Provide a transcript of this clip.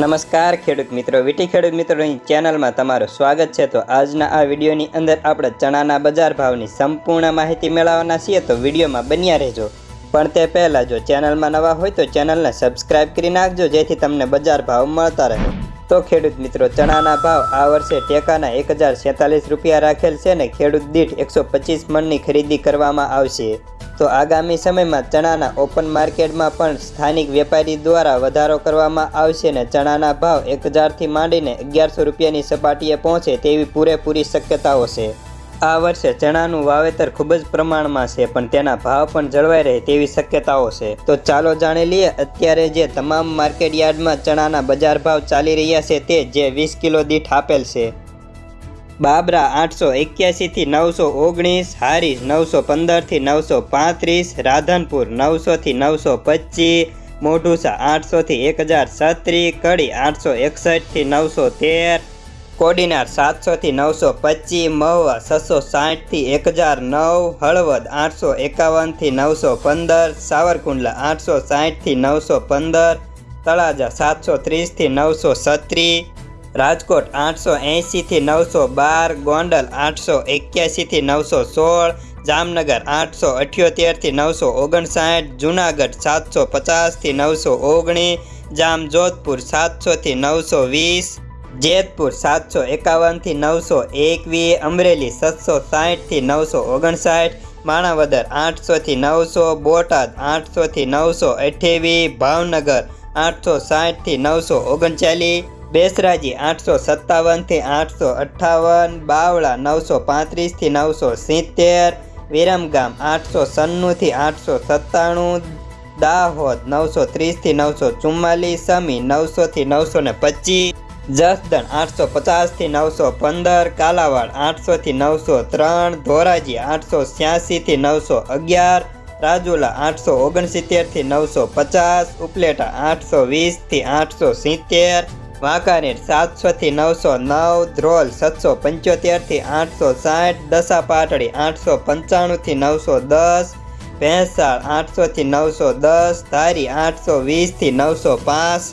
નમસ્કાર ખેડૂત મિત્રો, વીટી ખેડૂત મિત્રોની ચેનલમાં તમારું સ્વાગત છે. તો આજના આ વિડીયોની અંદર આપણે ચણાના બજાર ભાવની સંપૂર્ણ માહિતી મેળવવાના છીએ. તો વિડીયોમાં બન્યા રહેજો. પણ તે પહેલાં જો ચેનલમાં નવા હોય તો ચેનલને સબસ્ક્રાઇબ કરી નાખજો, જેથી તમને બજાર ભાવ મળતા રહે. તો ખેડૂત મિત્રો, ચણાના ભાવ આ વર્ષે ટેકાના એક રૂપિયા રાખેલ છે ને ખેડૂત દીઠ એકસો મણની ખરીદી કરવામાં આવશે. તો આગામી સમયમાં ચણાના ઓપન માર્કેટમાં પણ સ્થાનિક વેપારી દ્વારા વધારો કરવામાં આવશે ને ચણાના ભાવ એક હજારથી માંડીને અગિયારસો રૂપિયાની સપાટીએ પહોંચે તેવી પૂરેપૂરી શક્યતાઓ છે. આ વર્ષે ચણાનું વાવેતર ખૂબ જ પ્રમાણમાં છે, પણ તેના ભાવ પણ જળવાઈ રહે તેવી શક્યતાઓ છે. તો ચાલો જાણી લઈએ અત્યારે જે તમામ માર્કેટ યાર્ડમાં ચણાના બજાર ભાવ ચાલી રહ્યા છે તે જે વીસ કિલો દીઠ આપેલ છે. બાબરા આઠસો એક્યાસીથી નવસો ઓગણીસ હારીસ નવસો પંદરથી નવસો પાંત્રીસ, રાધનપુર નવસોથી નવસો પચીસ, મોઢુસા આઠસોથી એક હજાર છત્રીસ, કડી આઠસો એકસઠથી નવસો તેર, કોડીનાર સાતસોથી નવસો પચીસ, મહુવા છસો સાઠથી એક હજાર નવ, હળવદ આઠસો એકાવનથી નવસો પંદર, સાવરકુંડલા આઠસો સાઠથી નવસો પંદર, તળાજા સાતસો ત્રીસથી નવસો છત્રીસ રાજકોટ આઠસો એંશીથી નવસો બાર, ગોંડલ આઠસો એક્યાસીથી નવસો સોળ, જામનગર આઠસો અઠ્યોતેરથી નવસો ઓગણસાઠ, જુનાગઢ સાતસો પચાસથી નવસો ઓગણીસ જામજોધપુર સાતસોથી નવસો વીસ, જેતપુર સાતસો એકાવનથી નવસો એકવીસ, અમરેલી સાતસો સાઠથી નવસો ઓગણસાઠ, માણાવદર આઠસોથી નવસો, બોટાદ આઠસોથી નવસો અઠ્યાવીસ, ભાવનગર આઠસો સાઠથી નવસો ઓગણચાલીસ બેસરાજી આઠસો સત્તાવનથી આઠસો અઠ્ઠાવન, બાવળા નવસો પાંત્રીસથી નવસો સિત્તેર, વિરમગામ આઠસો સન્નુંથી આઠસો સત્તાણું, દાહોદ નવસો ત્રીસથી નવસો ચુમ્માલીસ, સમી નવસોથી નવસો ને પચીસ, જસદણ આઠસો પચાસથી નવસો પંદર, કાલાવાડ આઠસોથી નવસો ત્રણ, ધોરાજી આઠસો છ્યાસીથી નવસો અગિયાર, રાજુલા આઠસો ઓગણસિત્તેરથી નવસો પચાસ, ઉપલેટા આઠસો વીસથી આઠસો સિત્તેર વાંકાનેર સાતસોથી નવસો નવ, ધ્રોલ સાતસો પંચોતેરથી આઠસો સાઠ, દસા પાટડી આઠસો પંચાણુંથી નવસો દસ, ભેંસાળ આઠસોથી નવસો દસ, ધારી આઠસો વીસથી નવસો પાંચ.